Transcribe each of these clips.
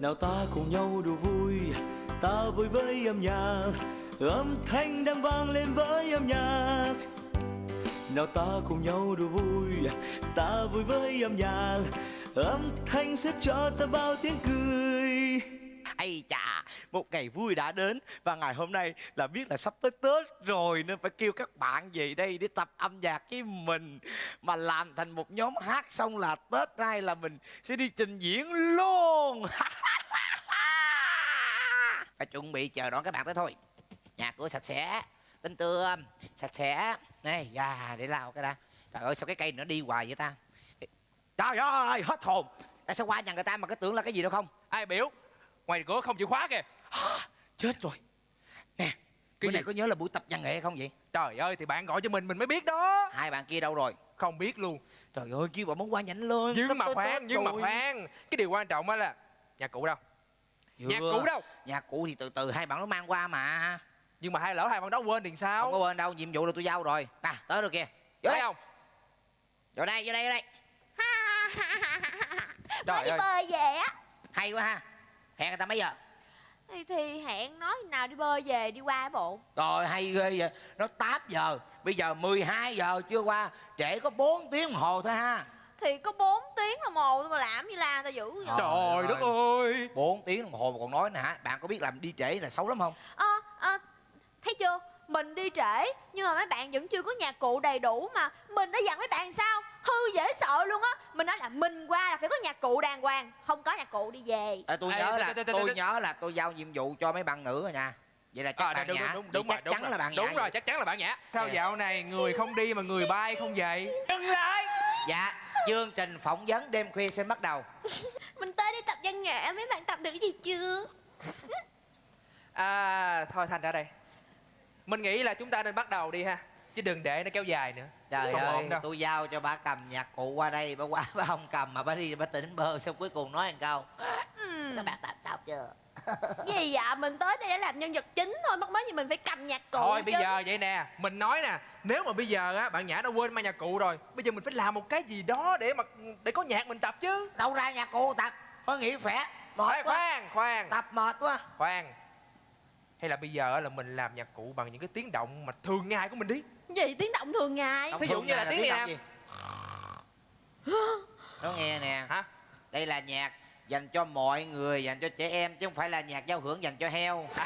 nào ta cùng nhau đùa vui, ta vui với âm nhạc. Âm thanh đang vang lên với âm nhạc. Nào ta cùng nhau đùa vui, ta vui với âm nhạc. Âm thanh sẽ cho ta bao tiếng cười ai chà, một ngày vui đã đến Và ngày hôm nay là biết là sắp tới Tết rồi Nên phải kêu các bạn về đây để tập âm nhạc với mình. Mà làm thành một nhóm hát xong là Tết nay là mình sẽ đi trình diễn luôn. Phải chuẩn bị chờ đón các bạn tới thôi. Nhà cửa sạch sẽ, tinh tươm, sạch sẽ. Này, da, để lao cái đã. Trời ơi, sao cái cây nó đi hoài vậy ta? Trời ơi, hết hồn. Tại sao qua nhà người ta mà cái tưởng là cái gì đâu không? Ai biểu? Ngoài cửa không chịu khóa kìa. Chết rồi. Nè Cái Cái này có nhớ là buổi tập văn nghệ không vậy? Trời ơi thì bạn gọi cho mình mình mới biết đó. Hai bạn kia đâu rồi? Không biết luôn. Trời ơi kêu bọn món qua nhanh lên nhưng mà khoan nhưng mà khoan. Cái điều quan trọng á là nhà cụ đâu? Chưa. nhà cụ đâu? Nhà cụ thì từ từ hai bạn nó mang qua mà. Nhưng mà hai lỡ hai bạn đó quên thì Không sao có quên đâu nhiệm vụ là tôi giao rồi. Nè tới rồi kìa. Vô thấy đây. không? Vô đây vô đây vô đây. Trời Mới đi ơi. bơi về á. Hay quá ha Hẹn người ta mấy giờ? Thì, thì hẹn nói nào đi bơi về đi qua bộ. Rồi hay ghê vậy. Nó 8 giờ Bây giờ 12 giờ chưa qua Trễ có 4 tiếng đồng hồ thôi ha. Thì có 4 tiếng đồng hồ thôi mà làm như la tao dữ vậy Trời trời ơi. đất ơi. 4 tiếng đồng hồ mà còn nói nè hả? Bạn có biết làm đi trễ là xấu lắm không? Ờ ờ, thấy chưa? Mình đi trễ nhưng mà mấy bạn vẫn chưa có nhạc cụ đầy đủ mà. Mình đã dặn mấy bạn sao? Hư dễ sợ luôn á mình nói là mình qua là phải có nhạc cụ đàng hoàng không có nhạc cụ đi về. Ê, tôi Ê, nhớ là tôi nhớ là tôi giao nhiệm vụ cho mấy bạn nữ rồi nha. Vậy là chắc à, bạn đúng, nhã. đúng, Vậy đúng, đúng chắc rồi, chắn đúng là rồi. bạn nhã đúng rồi vậy. chắc chắn là bạn nhã. Sao Dạ. dạo này người không đi mà người bay không vậy dừng lại. Dạ chương trình phỏng vấn đêm khuya sẽ bắt đầu. Mình tới đi tập văn nghệ mấy bạn tập được gì chưa? À thôi thành ra đây. Mình nghĩ là chúng ta nên bắt đầu đi ha chứ đừng để nó kéo dài nữa. Trời Không ơi đâu. tôi giao cho bà cầm nhạc cụ qua đây bà qua bà không cầm mà bà đi bà tỉnh bơ xong cuối cùng nói một câu. Ừm. các bạn tập sao chưa? Gì vậy? Mình tới đây để làm nhân vật chính thôi mắc mới gì mình phải cầm nhạc cụ thôi bây chứ. giờ vậy nè mình nói nè nếu mà bây giờ á bạn nhã đã quên mang nhạc cụ rồi bây giờ mình phải làm một cái gì đó để mà để có nhạc mình tập chứ. Đâu ra nhạc cụ tập có nghĩ khỏe mệt Ê, quá. khoan khoan. Tập mệt quá. Khoan. Hay là bây giờ á là mình làm nhạc cụ bằng những cái tiếng động mà thường ngày của mình đi gì? Tiếng động thường ngày. Thí dụ như là tiếng gì? nó nghe nè. Hả? Đây là nhạc dành cho mọi người dành cho trẻ em chứ không phải là nhạc giao hưởng dành cho heo.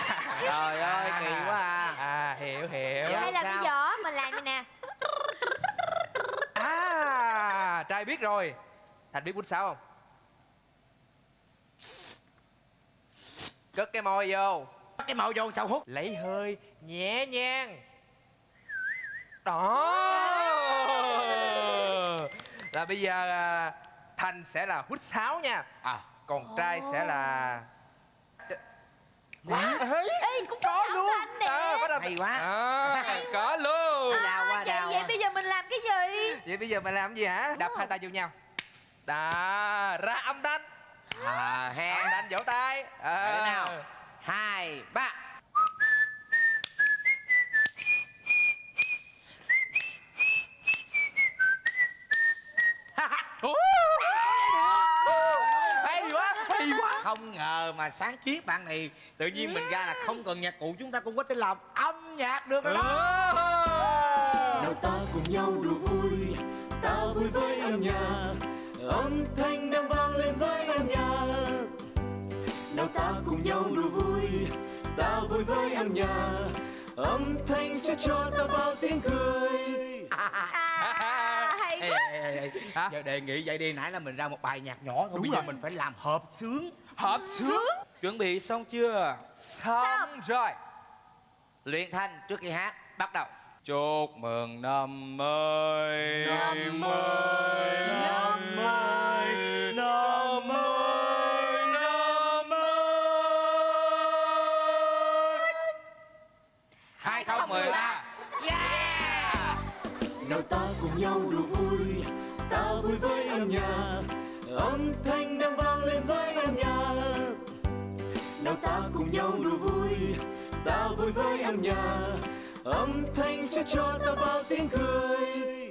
Trời ơi kỳ quá à. À hiểu hiểu. Dạ. hay là bây giờ mình làm này nè. À trai biết rồi. Thành biết bút sáo không? Cất cái môi vô. Bắt cái màu vô sao hút? Lấy hơi nhẹ nhàng đó. Là bây giờ à, thành sẽ là hút sáo nha. À. Còn trai sẽ là Wow. Ê, cũng có âm luôn à, bắt đầu Hay quá. à, có luôn. Đau quá vậy đau vậy quá. bây giờ mình làm cái gì? Vậy bây giờ mày làm gì hả? Đập hai tay vô nhau. Đó ra âm thanh. À âm he thanh vỗ tay. À. Nào. hai ba hay quá hay quá không ngờ mà sáng kiến bạn này tự nhiên mình ra là không cần nhạc cụ chúng ta cũng có thể làm âm nhạc được rồi đó. Nào ta cùng nhau đùa vui ta vui với âm nhạc. Âm thanh đang vang lên với âm nhạc. Nào ta cùng nhau đùa vui ta vui với âm nhạc. Âm thanh sẽ cho ta bao tiếng cười. À hay Ê, quá. ê, ê, ê. Hả? giờ đề nghị vậy đi nãy là mình ra một bài nhạc nhỏ thôi Đúng bây giờ rồi. mình phải làm hợp sướng hợp sướng. Chuẩn bị xong chưa? Xong rồi. Luyện thanh trước khi hát bắt đầu. Chúc mừng năm mới. Năm mới. năm mới. Năm mới. năm mới. Hai không mười ba. Yeah. Nào ta cùng nhau đùa vui ta vui với âm nhạc âm thanh đang vang lên với âm nhạc. Nào ta cùng nhau đùa vui, ta vui với âm nhạc. Âm thanh sẽ cho ta bao tiếng cười.